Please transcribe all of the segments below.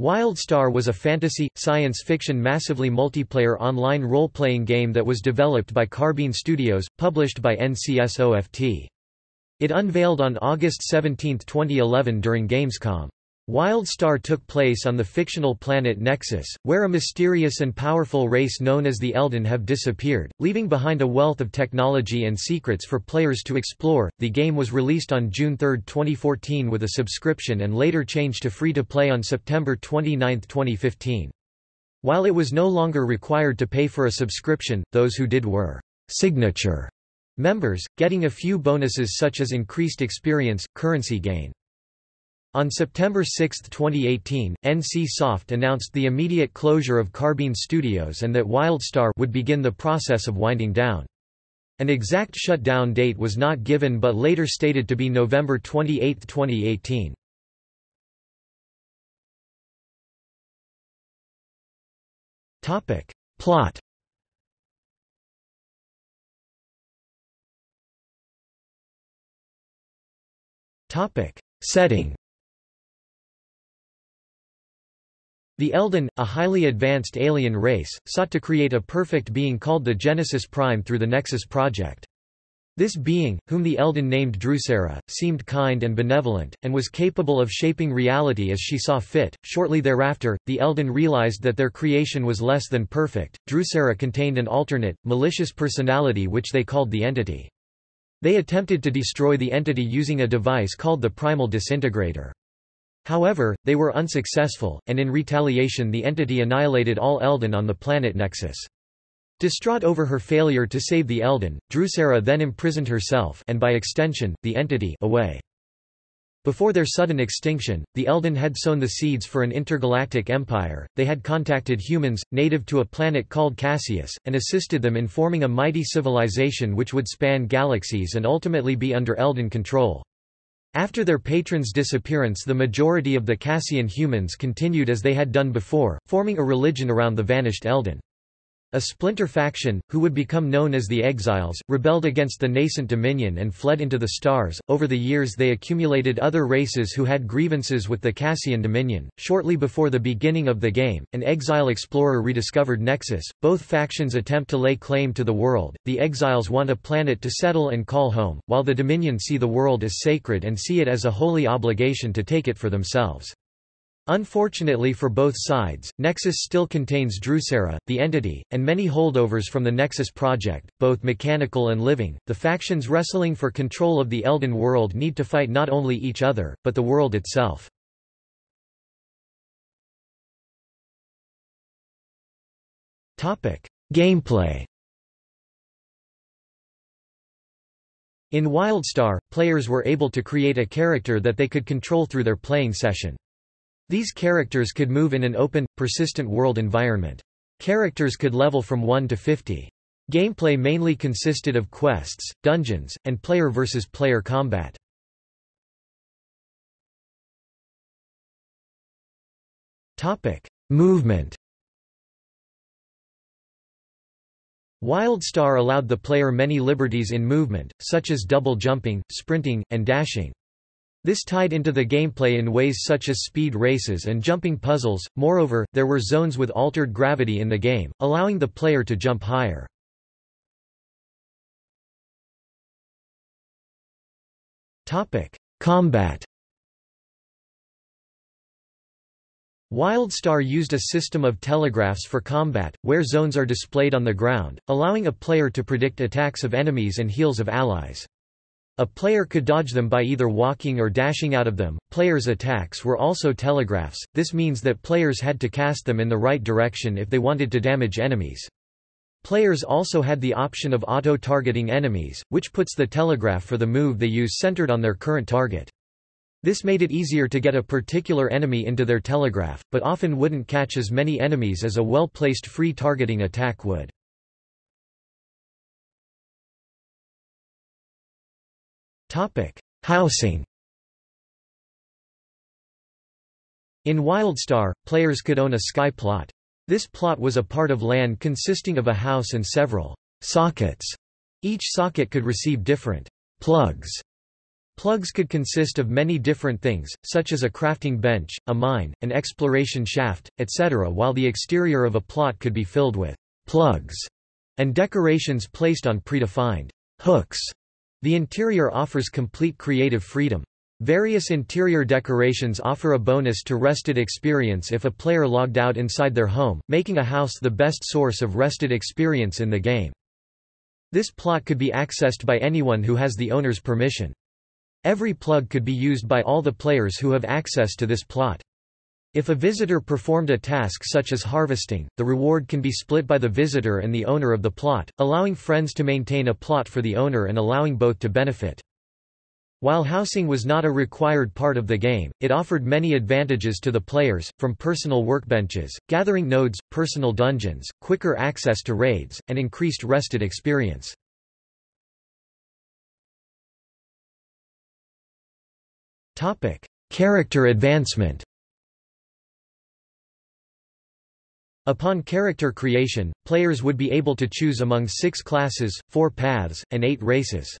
WildStar was a fantasy, science fiction massively multiplayer online role-playing game that was developed by Carbine Studios, published by NCSOFT. It unveiled on August 17, 2011 during Gamescom. WildStar took place on the fictional planet Nexus, where a mysterious and powerful race known as the Eldan have disappeared, leaving behind a wealth of technology and secrets for players to explore. The game was released on June 3, 2014 with a subscription and later changed to free to play on September 29, 2015. While it was no longer required to pay for a subscription, those who did were signature members, getting a few bonuses such as increased experience, currency gain. On September 6, 2018, NC Soft announced the immediate closure of Carbine Studios and that WildStar would begin the process of winding down. An exact shutdown date was not given but later stated to be November 28, 2018. Topic. Plot Topic. Setting The Eldan, a highly advanced alien race, sought to create a perfect being called the Genesis Prime through the Nexus project. This being, whom the Eldan named Drusera, seemed kind and benevolent, and was capable of shaping reality as she saw fit. Shortly thereafter, the Eldan realized that their creation was less than perfect. Drusera contained an alternate, malicious personality which they called the Entity. They attempted to destroy the entity using a device called the Primal Disintegrator. However, they were unsuccessful, and in retaliation the entity annihilated all Eldan on the planet Nexus. Distraught over her failure to save the Eldan, Drusera then imprisoned herself and by extension, the entity away. Before their sudden extinction, the Eldan had sown the seeds for an intergalactic empire, they had contacted humans, native to a planet called Cassus, and assisted them in forming a mighty civilization which would span galaxies and ultimately be under Eldan control. After their patron's disappearance the majority of the Cassian humans continued as they had done before, forming a religion around the vanished Eldan. A splinter faction, who would become known as the Exiles, rebelled against the nascent Dominion and fled into the stars. Over the years, they accumulated other races who had grievances with the Cassian Dominion. Shortly before the beginning of the game, an exile explorer rediscovered Nexus. Both factions attempt to lay claim to the world. The Exiles want a planet to settle and call home, while the Dominion see the world as sacred and see it as a holy obligation to take it for themselves. Unfortunately for both sides, Nexus still contains Drusera, the entity, and many holdovers from the Nexus project, both mechanical and living. The factions wrestling for control of the Eldan world need to fight not only each other, but the world itself. Topic: Gameplay. In WildStar, players were able to create a character that they could control through their playing session. These characters could move in an open, persistent world environment. Characters could level from 1 to 50. Gameplay mainly consisted of quests, dungeons, and player versus player combat. Topic: Movement. WildStar allowed the player many liberties in movement, such as double jumping, sprinting, and dashing. This tied into the gameplay in ways such as speed races and jumping puzzles, moreover, there were zones with altered gravity in the game, allowing the player to jump higher. Combat WildStar used a system of telegraphs for combat, where zones are displayed on the ground, allowing a player to predict attacks of enemies and heals of allies. A player could dodge them by either walking or dashing out of them. Players' attacks were also telegraphs, this means that players had to cast them in the right direction if they wanted to damage enemies. Players also had the option of auto-targeting enemies, which puts the telegraph for the move they use centered on their current target. This made it easier to get a particular enemy into their telegraph, but often wouldn't catch as many enemies as a well-placed free targeting attack would. Topic: Housing. In WildStar, players could own a sky plot. This plot was a part of land consisting of a house and several sockets. Each socket could receive different plugs. Plugs could consist of many different things, such as a crafting bench, a mine, an exploration shaft, etc. while the exterior of a plot could be filled with plugs and decorations placed on predefined hooks. The interior offers complete creative freedom. Various interior decorations offer a bonus to rested experience if a player logged out inside their home, making a house the best source of rested experience in the game. This plot could be accessed by anyone who has the owner's permission. Every plug could be used by all the players who have access to this plot. If a visitor performed a task such as harvesting, the reward can be split by the visitor and the owner of the plot, allowing friends to maintain a plot for the owner and allowing both to benefit. While housing was not a required part of the game, it offered many advantages to the players, from personal workbenches, gathering nodes, personal dungeons, quicker access to raids, and increased rested experience. Character advancement Upon character creation, players would be able to choose among six classes, four paths, and eight races.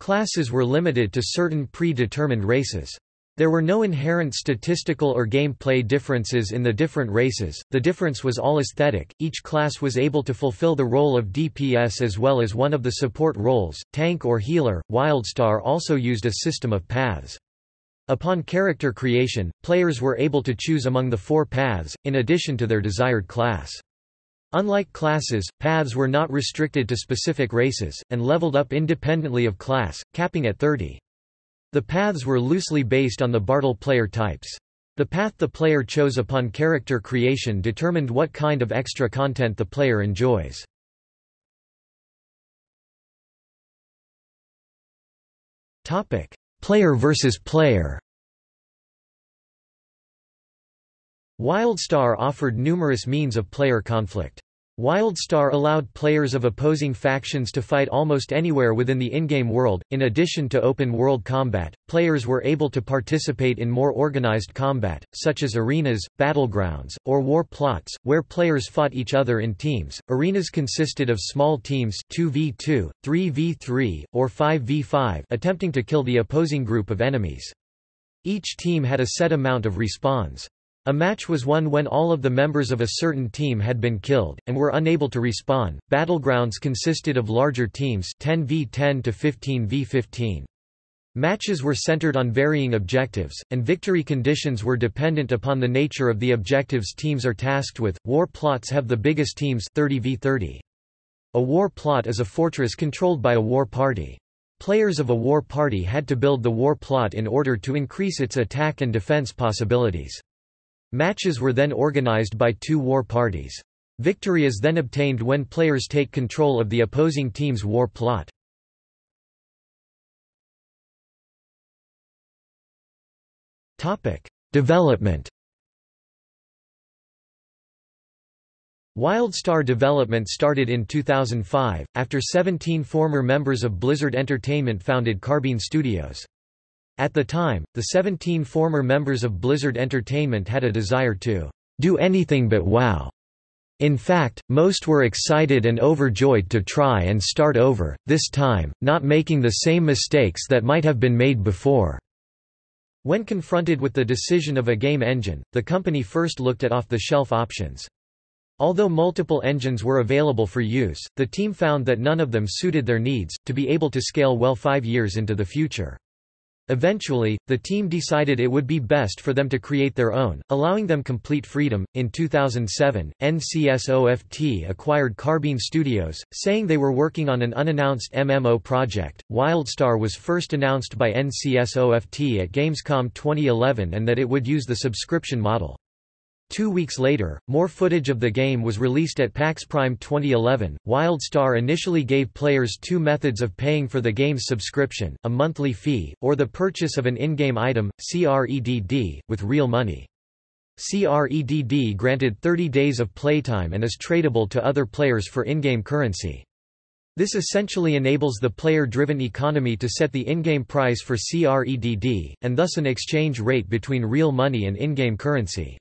Classes were limited to certain predetermined races. There were no inherent statistical or gameplay differences in the different races, the difference was all aesthetic. Each class was able to fulfill the role of DPS as well as one of the support roles, tank or healer. Wildstar also used a system of paths. Upon character creation, players were able to choose among the four paths, in addition to their desired class. Unlike classes, paths were not restricted to specific races, and leveled up independently of class, capping at 30. The paths were loosely based on the Bartle player types. The path the player chose upon character creation determined what kind of extra content the player enjoys. Player versus player WildStar offered numerous means of player conflict. WildStar allowed players of opposing factions to fight almost anywhere within the in-game world. In addition to open world combat, players were able to participate in more organized combat, such as arenas, battlegrounds, or war plots, where players fought each other in teams. Arenas consisted of small teams 2v2, 3v3, or 5v5 attempting to kill the opposing group of enemies. Each team had a set amount of respawns. A match was won when all of the members of a certain team had been killed, and were unable to respawn. Battlegrounds consisted of larger teams 10v10 to 15v15. Matches were centered on varying objectives, and victory conditions were dependent upon the nature of the objectives teams are tasked with. War plots have the biggest teams 30v30. A war plot is a fortress controlled by a war party. Players of a war party had to build the war plot in order to increase its attack and defense possibilities. Matches were then organized by two war parties. Victory is then obtained when players take control of the opposing team's war plot. Development WildStar development started in 2005, after 17 former members of Blizzard Entertainment founded Carbine Studios. At the time, the 17 former members of Blizzard Entertainment had a desire to do anything but WoW. In fact, most were excited and overjoyed to try and start over, this time, not making the same mistakes that might have been made before. When confronted with the decision of a game engine, the company first looked at off-the-shelf options. Although multiple engines were available for use, the team found that none of them suited their needs, to be able to scale well five years into the future. Eventually, the team decided it would be best for them to create their own, allowing them complete freedom. In 2007, NCSOFT acquired Carbine Studios, saying they were working on an unannounced MMO project. Wildstar was first announced by NCSOFT at Gamescom 2011 and that it would use the subscription model. Two weeks later, more footage of the game was released at PAX Prime 2011. WildStar initially gave players two methods of paying for the game's subscription, a monthly fee, or the purchase of an in-game item, CREDD, with real money. CREDD granted 30 days of playtime and is tradable to other players for in-game currency. This essentially enables the player-driven economy to set the in-game price for CREDD, and thus an exchange rate between real money and in-game currency.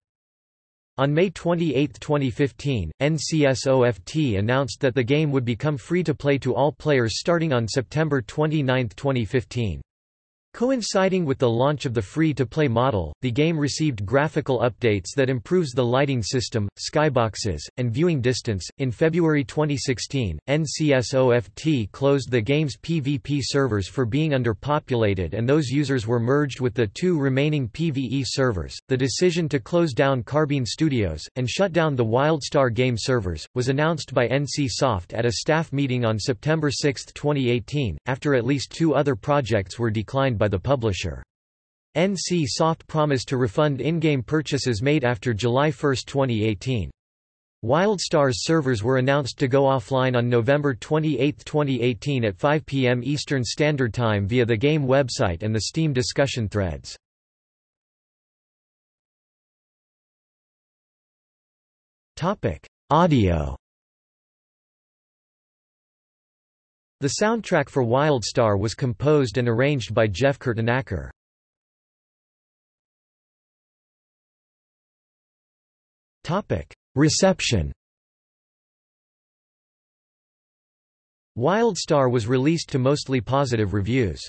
On May 28, 2015, NCSOFT announced that the game would become free to play to all players starting on September 29, 2015. Coinciding with the launch of the free-to-play model, the game received graphical updates that improves the lighting system, skyboxes, and viewing distance. In February 2016, NCSOFT closed the game's PvP servers for being underpopulated and those users were merged with the two remaining PvE servers. The decision to close down Carbine Studios and shut down the WildStar game servers was announced by NCSoft at a staff meeting on September 6, 2018, after at least two other projects were declined by the publisher. NC Soft promised to refund in-game purchases made after July 1, 2018. WildStar's servers were announced to go offline on November 28, 2018 at 5 p.m. Eastern Standard Time via the game website and the Steam discussion threads. Audio The soundtrack for WildStar was composed and arranged by Jeff Kurtenacker. Reception WildStar was released to mostly positive reviews.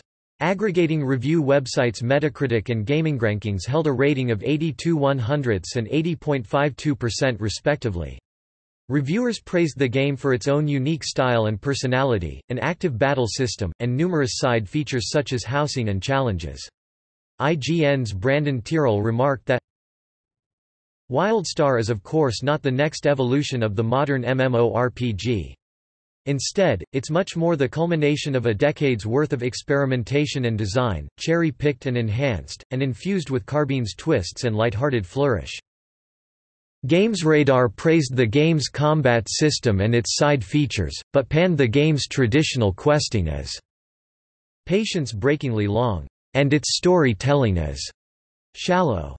Aggregating review websites Metacritic and GamingRankings held a rating of 82 100ths and 80.52% respectively. Reviewers praised the game for its own unique style and personality, an active battle system, and numerous side features such as housing and challenges. IGN's Brandon Tyrrell remarked that WildStar is of course not the next evolution of the modern MMORPG. Instead, it's much more the culmination of a decade's worth of experimentation and design, cherry-picked and enhanced, and infused with Carbine's twists and lighthearted flourish. GamesRadar praised the game's combat system and its side features, but panned the game's traditional questing as patience-breakingly long, and its storytelling as shallow.